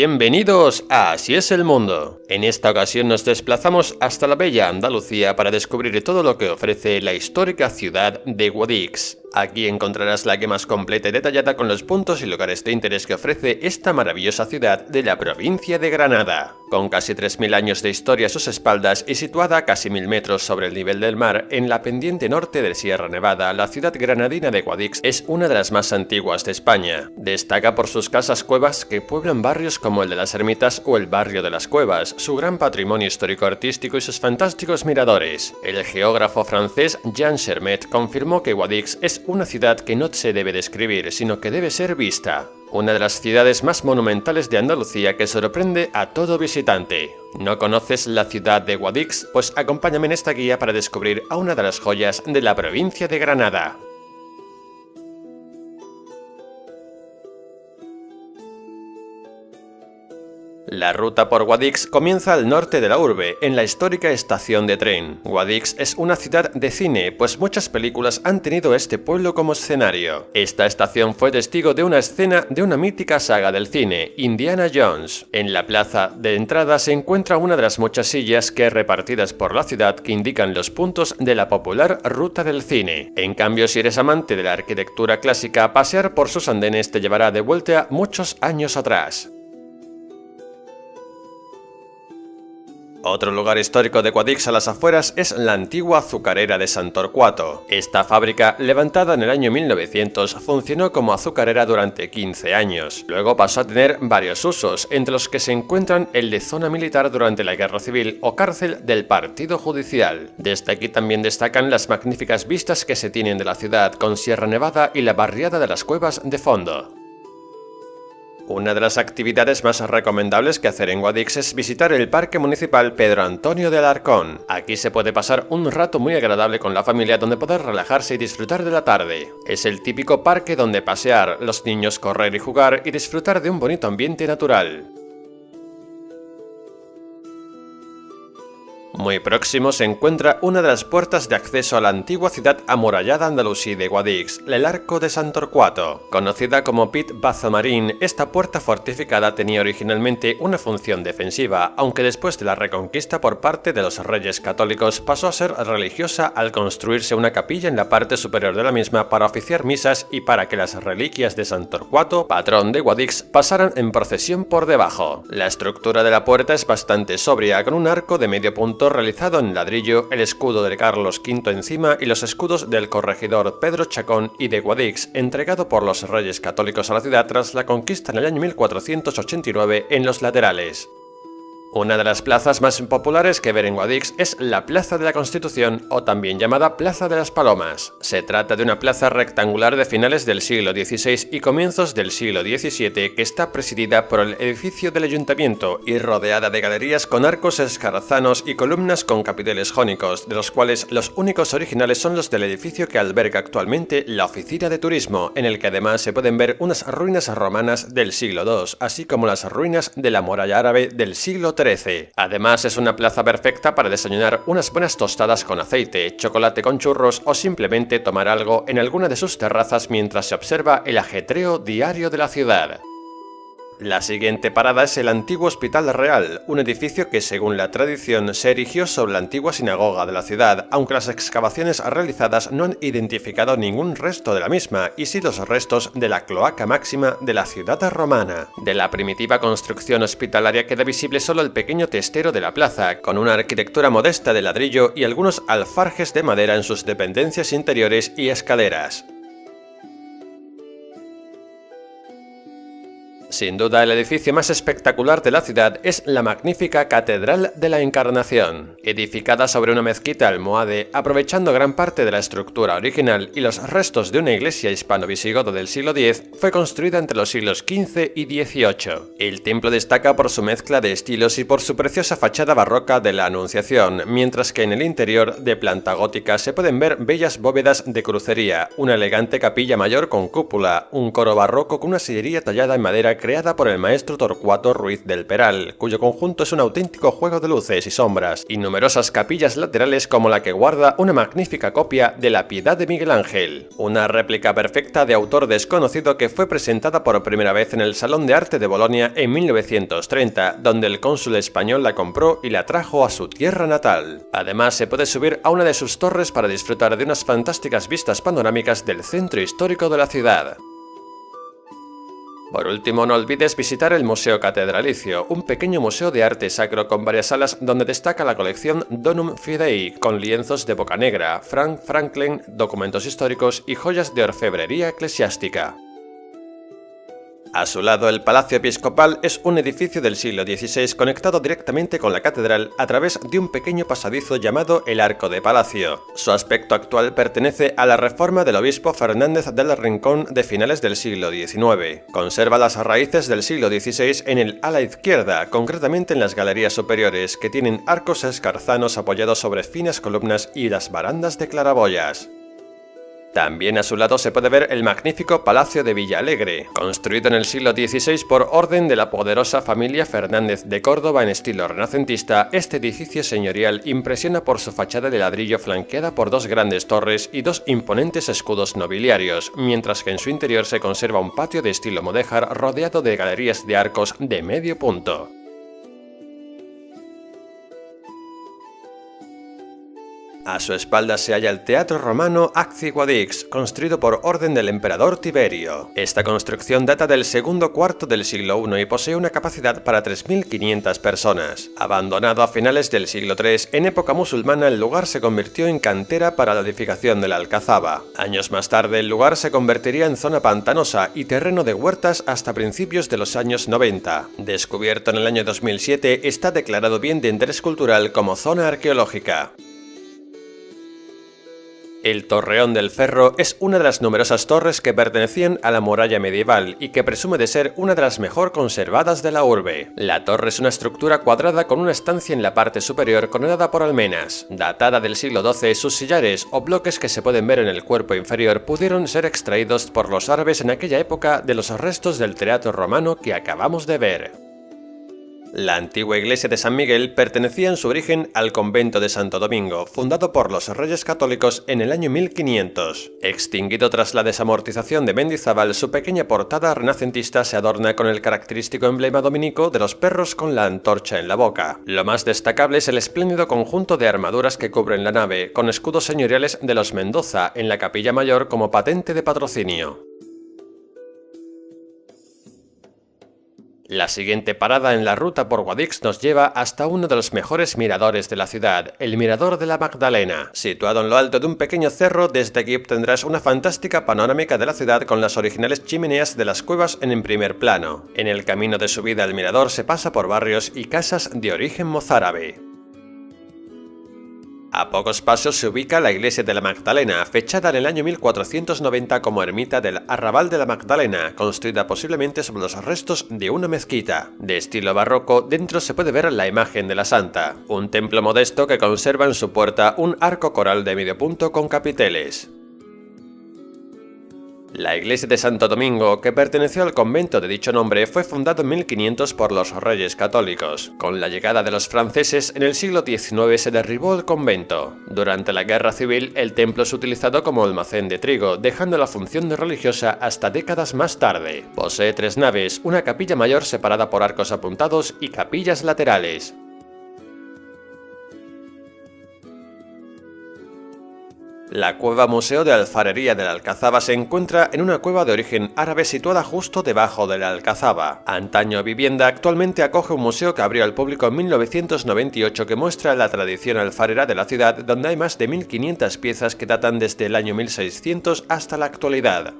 Bienvenidos a Así es el mundo. En esta ocasión nos desplazamos hasta la bella Andalucía para descubrir todo lo que ofrece la histórica ciudad de Guadix. Aquí encontrarás la guía más completa y detallada con los puntos y lugares de interés que ofrece esta maravillosa ciudad de la provincia de Granada. Con casi 3.000 años de historia a sus espaldas y situada a casi 1.000 metros sobre el nivel del mar en la pendiente norte de Sierra Nevada, la ciudad granadina de Guadix es una de las más antiguas de España. Destaca por sus casas cuevas que pueblan barrios como el de las Ermitas o el barrio de las Cuevas, su gran patrimonio histórico-artístico y sus fantásticos miradores. El geógrafo francés Jean Chermet confirmó que Guadix es una ciudad que no se debe describir, sino que debe ser vista. Una de las ciudades más monumentales de Andalucía que sorprende a todo visitante. ¿No conoces la ciudad de Guadix? Pues acompáñame en esta guía para descubrir a una de las joyas de la provincia de Granada. La ruta por Guadix comienza al norte de la urbe, en la histórica estación de tren. Guadix es una ciudad de cine, pues muchas películas han tenido este pueblo como escenario. Esta estación fue testigo de una escena de una mítica saga del cine, Indiana Jones. En la plaza de entrada se encuentra una de las muchas sillas que repartidas por la ciudad que indican los puntos de la popular ruta del cine. En cambio, si eres amante de la arquitectura clásica, pasear por sus andenes te llevará de vuelta muchos años atrás. Otro lugar histórico de Guadix a las afueras es la antigua azucarera de Santorcuato. Esta fábrica, levantada en el año 1900, funcionó como azucarera durante 15 años. Luego pasó a tener varios usos, entre los que se encuentran el de zona militar durante la Guerra Civil o cárcel del Partido Judicial. Desde aquí también destacan las magníficas vistas que se tienen de la ciudad con Sierra Nevada y la barriada de las cuevas de fondo. Una de las actividades más recomendables que hacer en Guadix es visitar el Parque Municipal Pedro Antonio de Alarcón. Aquí se puede pasar un rato muy agradable con la familia donde poder relajarse y disfrutar de la tarde. Es el típico parque donde pasear, los niños correr y jugar y disfrutar de un bonito ambiente natural. Muy próximo se encuentra una de las puertas de acceso a la antigua ciudad amurallada andalusí de Guadix, el Arco de Santorcuato. Conocida como Pit Bazamarín, esta puerta fortificada tenía originalmente una función defensiva, aunque después de la reconquista por parte de los reyes católicos pasó a ser religiosa al construirse una capilla en la parte superior de la misma para oficiar misas y para que las reliquias de Santorcuato, patrón de Guadix, pasaran en procesión por debajo. La estructura de la puerta es bastante sobria, con un arco de medio punto realizado en ladrillo, el escudo de Carlos V encima y los escudos del corregidor Pedro Chacón y de Guadix, entregado por los reyes católicos a la ciudad tras la conquista en el año 1489 en los laterales. Una de las plazas más populares que ver en Guadix es la Plaza de la Constitución o también llamada Plaza de las Palomas. Se trata de una plaza rectangular de finales del siglo XVI y comienzos del siglo XVII que está presidida por el edificio del ayuntamiento y rodeada de galerías con arcos escarazanos y columnas con capiteles jónicos, de los cuales los únicos originales son los del edificio que alberga actualmente la oficina de turismo, en el que además se pueden ver unas ruinas romanas del siglo II, así como las ruinas de la muralla árabe del siglo Además es una plaza perfecta para desayunar unas buenas tostadas con aceite, chocolate con churros o simplemente tomar algo en alguna de sus terrazas mientras se observa el ajetreo diario de la ciudad. La siguiente parada es el antiguo Hospital Real, un edificio que según la tradición se erigió sobre la antigua sinagoga de la ciudad, aunque las excavaciones realizadas no han identificado ningún resto de la misma, y sí los restos de la cloaca máxima de la ciudad romana. De la primitiva construcción hospitalaria queda visible solo el pequeño testero de la plaza, con una arquitectura modesta de ladrillo y algunos alfarjes de madera en sus dependencias interiores y escaleras. Sin duda el edificio más espectacular de la ciudad es la magnífica Catedral de la Encarnación. Edificada sobre una mezquita almohade, aprovechando gran parte de la estructura original y los restos de una iglesia hispano-visigodo del siglo X, fue construida entre los siglos XV y XVIII. El templo destaca por su mezcla de estilos y por su preciosa fachada barroca de la Anunciación, mientras que en el interior, de planta gótica, se pueden ver bellas bóvedas de crucería, una elegante capilla mayor con cúpula, un coro barroco con una sillería tallada en madera creada por el maestro Torcuato Ruiz del Peral, cuyo conjunto es un auténtico juego de luces y sombras, y numerosas capillas laterales como la que guarda una magnífica copia de la Piedad de Miguel Ángel, una réplica perfecta de autor desconocido que fue presentada por primera vez en el Salón de Arte de Bolonia en 1930, donde el cónsul español la compró y la trajo a su tierra natal. Además, se puede subir a una de sus torres para disfrutar de unas fantásticas vistas panorámicas del centro histórico de la ciudad. Por último, no olvides visitar el Museo Catedralicio, un pequeño museo de arte sacro con varias salas donde destaca la colección Donum Fidei, con lienzos de boca negra, Frank Franklin, documentos históricos y joyas de orfebrería eclesiástica. A su lado, el Palacio Episcopal es un edificio del siglo XVI conectado directamente con la catedral a través de un pequeño pasadizo llamado el Arco de Palacio. Su aspecto actual pertenece a la reforma del obispo Fernández del Rincón de finales del siglo XIX. Conserva las raíces del siglo XVI en el ala izquierda, concretamente en las galerías superiores, que tienen arcos escarzanos apoyados sobre finas columnas y las barandas de claraboyas. También a su lado se puede ver el magnífico Palacio de Villalegre, construido en el siglo XVI por orden de la poderosa familia Fernández de Córdoba en estilo renacentista, este edificio señorial impresiona por su fachada de ladrillo flanqueada por dos grandes torres y dos imponentes escudos nobiliarios, mientras que en su interior se conserva un patio de estilo mudéjar rodeado de galerías de arcos de medio punto. A su espalda se halla el teatro romano Acci Guadix, construido por orden del emperador Tiberio. Esta construcción data del segundo cuarto del siglo I y posee una capacidad para 3.500 personas. Abandonado a finales del siglo III, en época musulmana el lugar se convirtió en cantera para la edificación de la Alcazaba. Años más tarde el lugar se convertiría en zona pantanosa y terreno de huertas hasta principios de los años 90. Descubierto en el año 2007, está declarado bien de interés cultural como zona arqueológica. El Torreón del Ferro es una de las numerosas torres que pertenecían a la muralla medieval y que presume de ser una de las mejor conservadas de la urbe. La torre es una estructura cuadrada con una estancia en la parte superior coronada por almenas. Datada del siglo XII, sus sillares o bloques que se pueden ver en el cuerpo inferior pudieron ser extraídos por los árabes en aquella época de los restos del teatro romano que acabamos de ver. La antigua iglesia de San Miguel pertenecía en su origen al convento de Santo Domingo, fundado por los reyes católicos en el año 1500. Extinguido tras la desamortización de Mendizábal, su pequeña portada renacentista se adorna con el característico emblema dominico de los perros con la antorcha en la boca. Lo más destacable es el espléndido conjunto de armaduras que cubren la nave, con escudos señoriales de los Mendoza en la capilla mayor como patente de patrocinio. La siguiente parada en la ruta por Guadix nos lleva hasta uno de los mejores miradores de la ciudad, el Mirador de la Magdalena. Situado en lo alto de un pequeño cerro, desde aquí obtendrás una fantástica panorámica de la ciudad con las originales chimeneas de las cuevas en el primer plano. En el camino de subida al mirador se pasa por barrios y casas de origen mozárabe. A pocos pasos se ubica la iglesia de la Magdalena, fechada en el año 1490 como ermita del Arrabal de la Magdalena, construida posiblemente sobre los restos de una mezquita. De estilo barroco, dentro se puede ver la imagen de la santa, un templo modesto que conserva en su puerta un arco coral de medio punto con capiteles. La iglesia de Santo Domingo, que perteneció al convento de dicho nombre, fue fundada en 1500 por los reyes católicos. Con la llegada de los franceses, en el siglo XIX se derribó el convento. Durante la guerra civil, el templo es utilizado como almacén de trigo, dejando la función de religiosa hasta décadas más tarde. Posee tres naves, una capilla mayor separada por arcos apuntados y capillas laterales. La cueva museo de alfarería de la Alcazaba se encuentra en una cueva de origen árabe situada justo debajo de la Alcazaba. Antaño vivienda, actualmente acoge un museo que abrió al público en 1998 que muestra la tradición alfarera de la ciudad donde hay más de 1500 piezas que datan desde el año 1600 hasta la actualidad.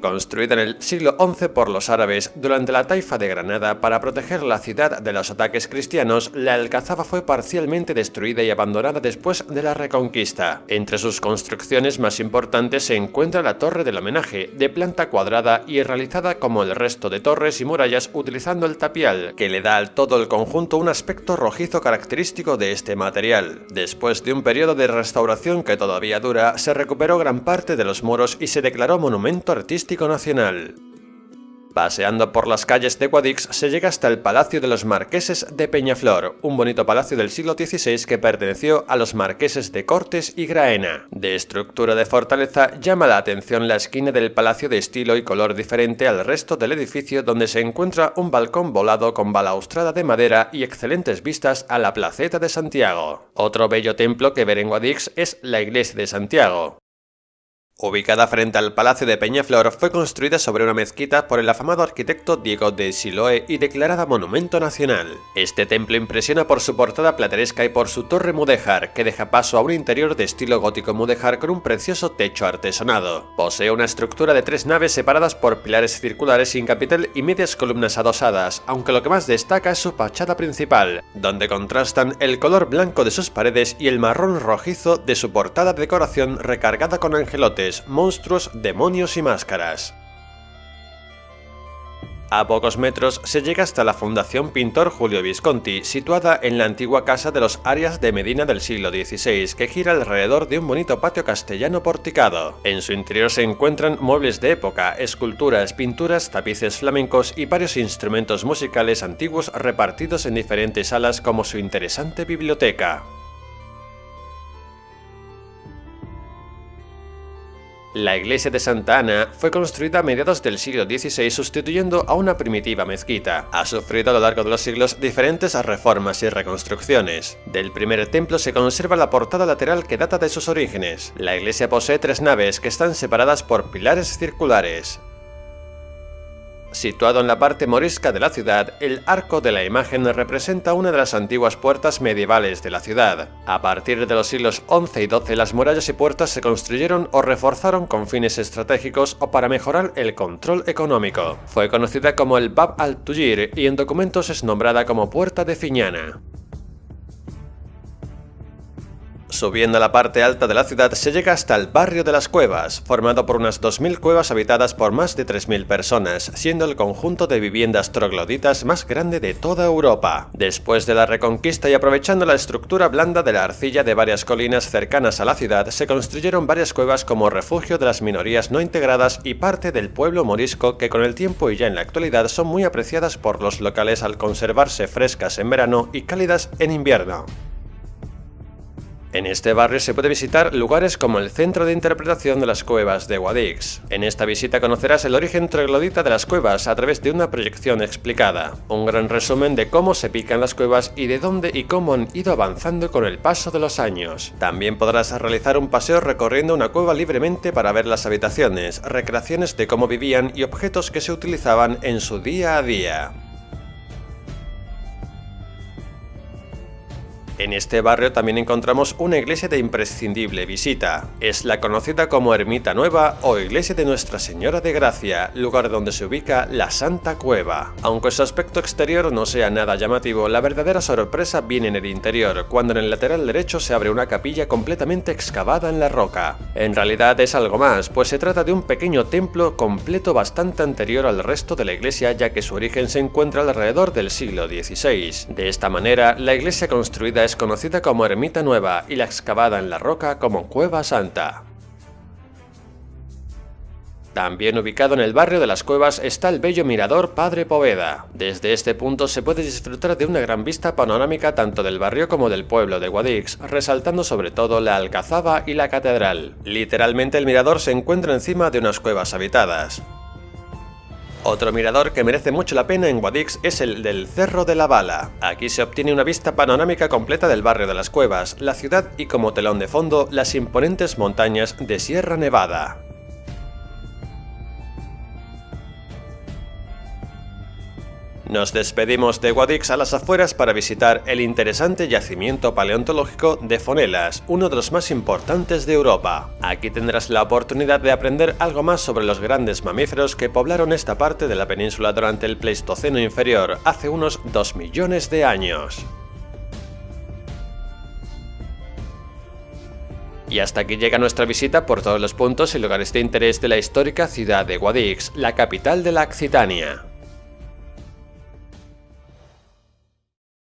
Construida en el siglo XI por los árabes durante la taifa de Granada para proteger la ciudad de los ataques cristianos, la Alcazaba fue parcialmente destruida y abandonada después de la Reconquista. Entre sus construcciones más importantes se encuentra la Torre del Homenaje, de planta cuadrada y realizada como el resto de torres y murallas utilizando el tapial, que le da al todo el conjunto un aspecto rojizo característico de este material. Después de un periodo de restauración que todavía dura, se recuperó gran parte de los muros y se declaró monumento artístico nacional. Paseando por las calles de Guadix se llega hasta el Palacio de los Marqueses de Peñaflor, un bonito palacio del siglo XVI que perteneció a los marqueses de Cortes y Graena. De estructura de fortaleza, llama la atención la esquina del palacio de estilo y color diferente al resto del edificio donde se encuentra un balcón volado con balaustrada de madera y excelentes vistas a la placeta de Santiago. Otro bello templo que ver en Guadix es la iglesia de Santiago. Ubicada frente al Palacio de Peñaflor, fue construida sobre una mezquita por el afamado arquitecto Diego de Siloé y declarada Monumento Nacional. Este templo impresiona por su portada plateresca y por su torre mudéjar, que deja paso a un interior de estilo gótico mudéjar con un precioso techo artesonado. Posee una estructura de tres naves separadas por pilares circulares sin capitel y medias columnas adosadas, aunque lo que más destaca es su fachada principal, donde contrastan el color blanco de sus paredes y el marrón rojizo de su portada de decoración recargada con angelotes monstruos, demonios y máscaras. A pocos metros se llega hasta la Fundación Pintor Julio Visconti, situada en la antigua casa de los Arias de Medina del siglo XVI, que gira alrededor de un bonito patio castellano porticado. En su interior se encuentran muebles de época, esculturas, pinturas, tapices flamencos y varios instrumentos musicales antiguos repartidos en diferentes salas como su interesante biblioteca. La iglesia de Santa Ana fue construida a mediados del siglo XVI sustituyendo a una primitiva mezquita. Ha sufrido a lo largo de los siglos diferentes reformas y reconstrucciones. Del primer templo se conserva la portada lateral que data de sus orígenes. La iglesia posee tres naves que están separadas por pilares circulares. Situado en la parte morisca de la ciudad, el Arco de la Imagen representa una de las antiguas puertas medievales de la ciudad. A partir de los siglos XI y XII las murallas y puertas se construyeron o reforzaron con fines estratégicos o para mejorar el control económico. Fue conocida como el Bab al-Tujir y en documentos es nombrada como Puerta de Fiñana. Subiendo a la parte alta de la ciudad se llega hasta el barrio de las cuevas, formado por unas 2.000 cuevas habitadas por más de 3.000 personas, siendo el conjunto de viviendas trogloditas más grande de toda Europa. Después de la reconquista y aprovechando la estructura blanda de la arcilla de varias colinas cercanas a la ciudad, se construyeron varias cuevas como refugio de las minorías no integradas y parte del pueblo morisco que con el tiempo y ya en la actualidad son muy apreciadas por los locales al conservarse frescas en verano y cálidas en invierno. En este barrio se puede visitar lugares como el Centro de Interpretación de las Cuevas de Guadix. En esta visita conocerás el origen troglodita de las cuevas a través de una proyección explicada, un gran resumen de cómo se pican las cuevas y de dónde y cómo han ido avanzando con el paso de los años. También podrás realizar un paseo recorriendo una cueva libremente para ver las habitaciones, recreaciones de cómo vivían y objetos que se utilizaban en su día a día. En este barrio también encontramos una iglesia de imprescindible visita. Es la conocida como Ermita Nueva o Iglesia de Nuestra Señora de Gracia, lugar donde se ubica la Santa Cueva. Aunque su aspecto exterior no sea nada llamativo, la verdadera sorpresa viene en el interior, cuando en el lateral derecho se abre una capilla completamente excavada en la roca. En realidad es algo más, pues se trata de un pequeño templo completo bastante anterior al resto de la iglesia ya que su origen se encuentra alrededor del siglo XVI. De esta manera, la iglesia construida conocida como Ermita Nueva y la excavada en la roca como Cueva Santa. También ubicado en el barrio de las Cuevas está el bello mirador Padre Poveda. Desde este punto se puede disfrutar de una gran vista panorámica tanto del barrio como del pueblo de Guadix, resaltando sobre todo la alcazaba y la catedral. Literalmente el mirador se encuentra encima de unas cuevas habitadas. Otro mirador que merece mucho la pena en Guadix es el del Cerro de la Bala. Aquí se obtiene una vista panorámica completa del barrio de las Cuevas, la ciudad y como telón de fondo las imponentes montañas de Sierra Nevada. Nos despedimos de Guadix a las afueras para visitar el interesante yacimiento paleontológico de Fonelas, uno de los más importantes de Europa. Aquí tendrás la oportunidad de aprender algo más sobre los grandes mamíferos que poblaron esta parte de la península durante el Pleistoceno inferior, hace unos 2 millones de años. Y hasta aquí llega nuestra visita por todos los puntos y lugares de interés de la histórica ciudad de Guadix, la capital de la Occitania.